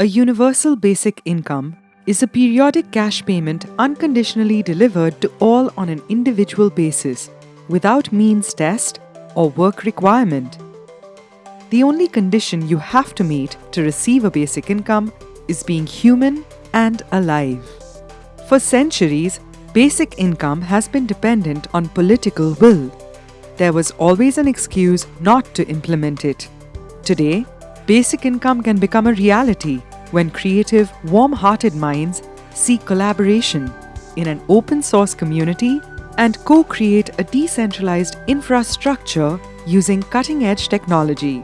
A universal basic income is a periodic cash payment unconditionally delivered to all on an individual basis, without means test or work requirement. The only condition you have to meet to receive a basic income is being human and alive. For centuries, basic income has been dependent on political will. There was always an excuse not to implement it. Today, basic income can become a reality when creative, warm hearted minds seek collaboration in an open source community and co create a decentralized infrastructure using cutting edge technology.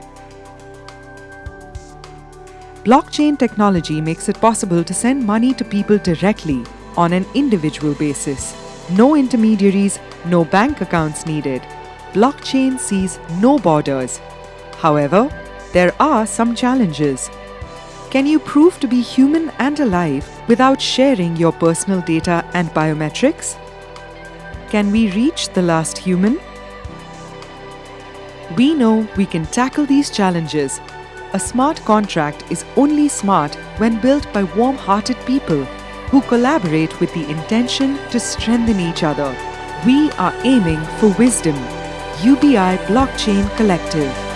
Blockchain technology makes it possible to send money to people directly on an individual basis. No intermediaries, no bank accounts needed. Blockchain sees no borders. However, there are some challenges. Can you prove to be human and alive without sharing your personal data and biometrics? Can we reach the last human? We know we can tackle these challenges a smart contract is only smart when built by warm hearted people who collaborate with the intention to strengthen each other. We are aiming for wisdom. UBI Blockchain Collective.